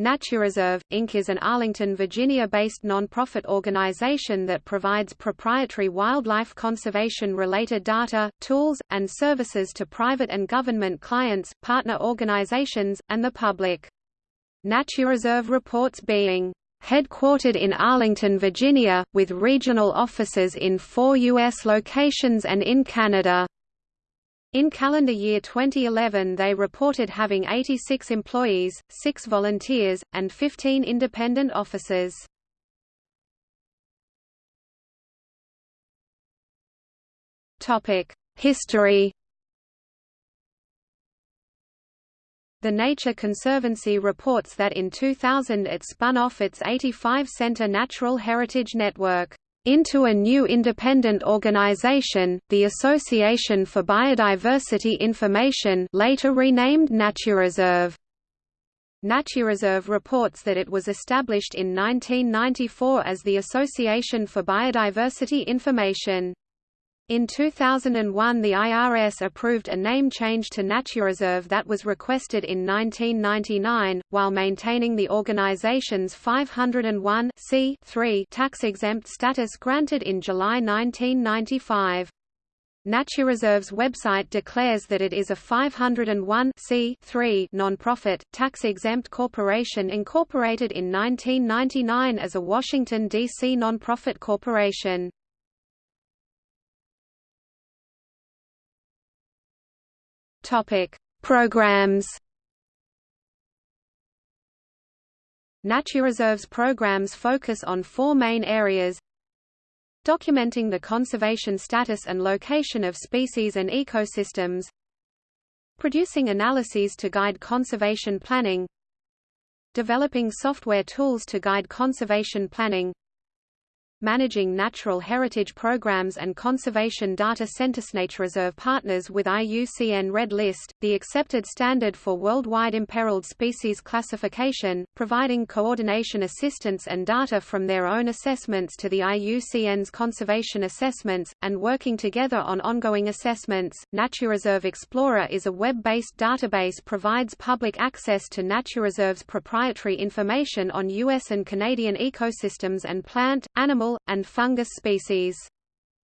NatureServe, Inc. is an Arlington, Virginia-based nonprofit organization that provides proprietary wildlife conservation-related data, tools, and services to private and government clients, partner organizations, and the public. NatureServe reports being headquartered in Arlington, Virginia, with regional offices in four U.S. locations and in Canada. In calendar year 2011 they reported having 86 employees, 6 volunteers, and 15 independent officers. History The Nature Conservancy reports that in 2000 it spun off its 85-center Natural Heritage Network into a new independent organization, the Association for Biodiversity Information later renamed NatureServe. NatureServe reports that it was established in 1994 as the Association for Biodiversity Information. In 2001 the IRS approved a name change to NatureServe that was requested in 1999, while maintaining the organization's 501 tax-exempt status granted in July 1995. NatureServe's website declares that it is a 501 non-profit, tax-exempt corporation incorporated in 1999 as a Washington, D.C. nonprofit corporation. Topic: Programs. NatureServe's programs focus on four main areas. Documenting the conservation status and location of species and ecosystems. Producing analyses to guide conservation planning. Developing software tools to guide conservation planning managing natural heritage programs and conservation data centers. NatureServe partners with IUCN Red List, the accepted standard for worldwide imperiled species classification, providing coordination assistance and data from their own assessments to the IUCN's conservation assessments, and working together on ongoing assessments. NatureServe Explorer is a web-based database provides public access to NatureServe's proprietary information on U.S. and Canadian ecosystems and plant, animal, and fungus species.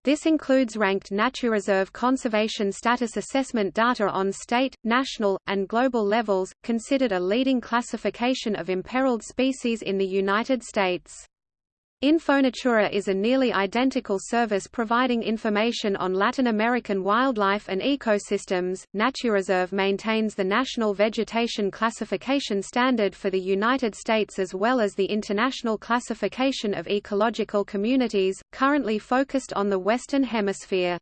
This includes ranked NatureServe conservation status assessment data on state, national, and global levels, considered a leading classification of imperiled species in the United States. Infonatura is a nearly identical service providing information on Latin American wildlife and ecosystems. NatureServe maintains the National Vegetation Classification Standard for the United States as well as the International Classification of Ecological Communities, currently focused on the Western Hemisphere.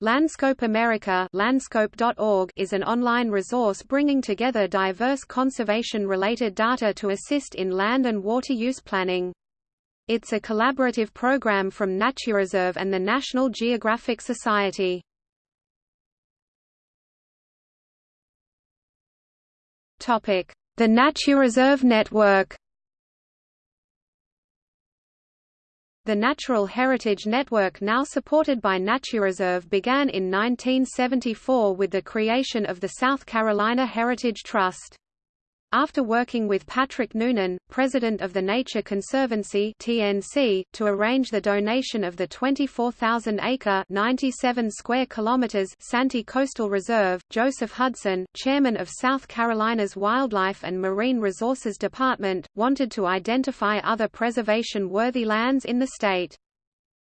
Landscope America landscope.org is an online resource bringing together diverse conservation-related data to assist in land and water use planning. It's a collaborative program from NatureServe and the National Geographic Society. Topic: The NatureServe Network. The Natural Heritage Network now supported by NatureServe began in 1974 with the creation of the South Carolina Heritage Trust. After working with Patrick Noonan, president of the Nature Conservancy (TNC), to arrange the donation of the 24,000-acre (97 square kilometers) Santee Coastal Reserve, Joseph Hudson, chairman of South Carolina's Wildlife and Marine Resources Department, wanted to identify other preservation-worthy lands in the state.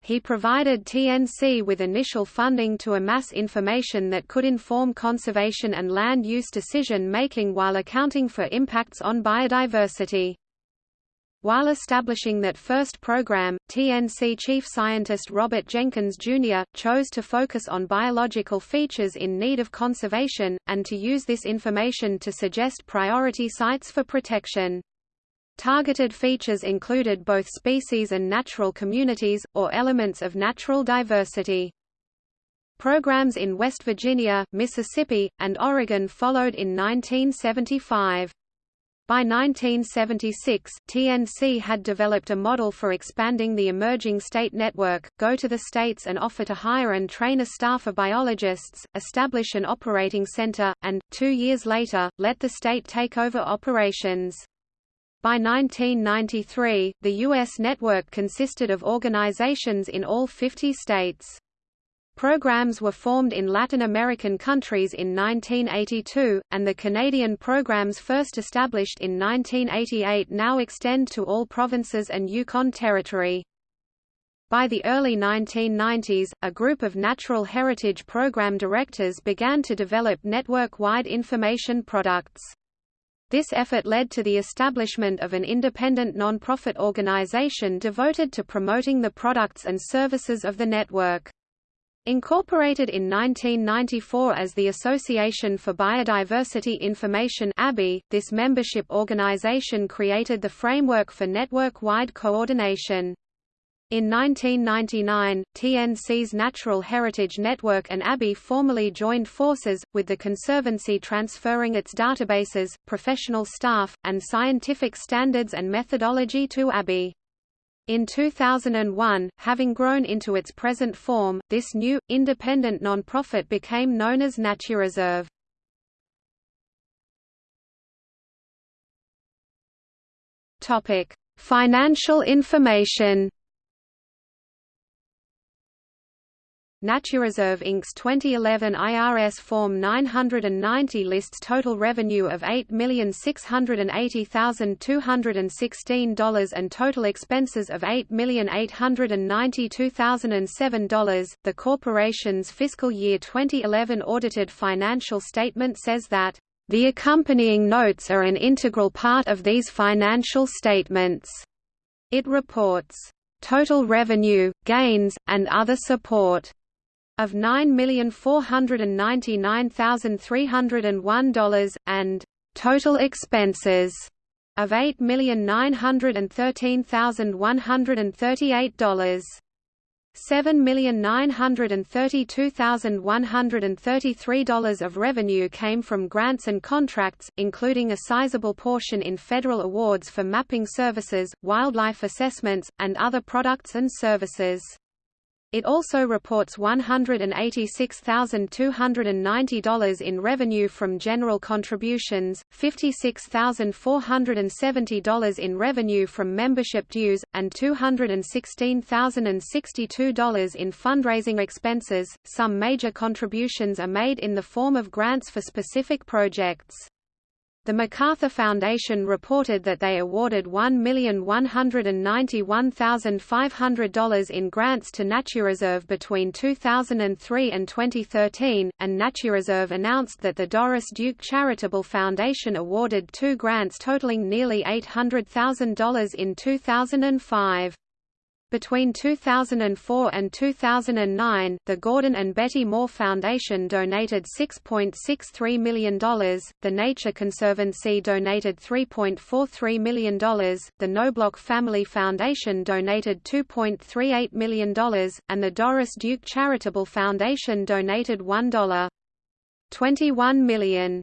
He provided TNC with initial funding to amass information that could inform conservation and land use decision-making while accounting for impacts on biodiversity. While establishing that first program, TNC chief scientist Robert Jenkins, Jr., chose to focus on biological features in need of conservation, and to use this information to suggest priority sites for protection. Targeted features included both species and natural communities, or elements of natural diversity. Programs in West Virginia, Mississippi, and Oregon followed in 1975. By 1976, TNC had developed a model for expanding the emerging state network, go to the states and offer to hire and train a staff of biologists, establish an operating center, and, two years later, let the state take over operations. By 1993, the U.S. network consisted of organizations in all 50 states. Programs were formed in Latin American countries in 1982, and the Canadian programs first established in 1988 now extend to all provinces and Yukon Territory. By the early 1990s, a group of natural heritage program directors began to develop network-wide information products. This effort led to the establishment of an independent non-profit organization devoted to promoting the products and services of the network. Incorporated in 1994 as the Association for Biodiversity Information ABI, this membership organization created the framework for network-wide coordination. In 1999, TNC's Natural Heritage Network and ABI formally joined forces, with the Conservancy transferring its databases, professional staff, and scientific standards and methodology to ABI. In 2001, having grown into its present form, this new, independent non-profit became known as NatureServe. Financial information NatureServe Inc.'s 2011 IRS Form 990 lists total revenue of $8,680,216 and total expenses of $8,892,007. The corporation's fiscal year 2011 audited financial statement says that the accompanying notes are an integral part of these financial statements. It reports total revenue, gains, and other support of $9,499,301, and total expenses of $8,913,138. $7,932,133 of revenue came from grants and contracts, including a sizable portion in federal awards for mapping services, wildlife assessments, and other products and services. It also reports $186,290 in revenue from general contributions, $56,470 in revenue from membership dues, and $216,062 in fundraising expenses. Some major contributions are made in the form of grants for specific projects. The MacArthur Foundation reported that they awarded $1,191,500 in grants to NatureServe between 2003 and 2013, and NatureServe announced that the Doris Duke Charitable Foundation awarded two grants totaling nearly $800,000 in 2005. Between 2004 and 2009, the Gordon and Betty Moore Foundation donated $6.63 million, the Nature Conservancy donated $3.43 million, the Knobloch Family Foundation donated $2.38 million, and the Doris Duke Charitable Foundation donated $1.21 million.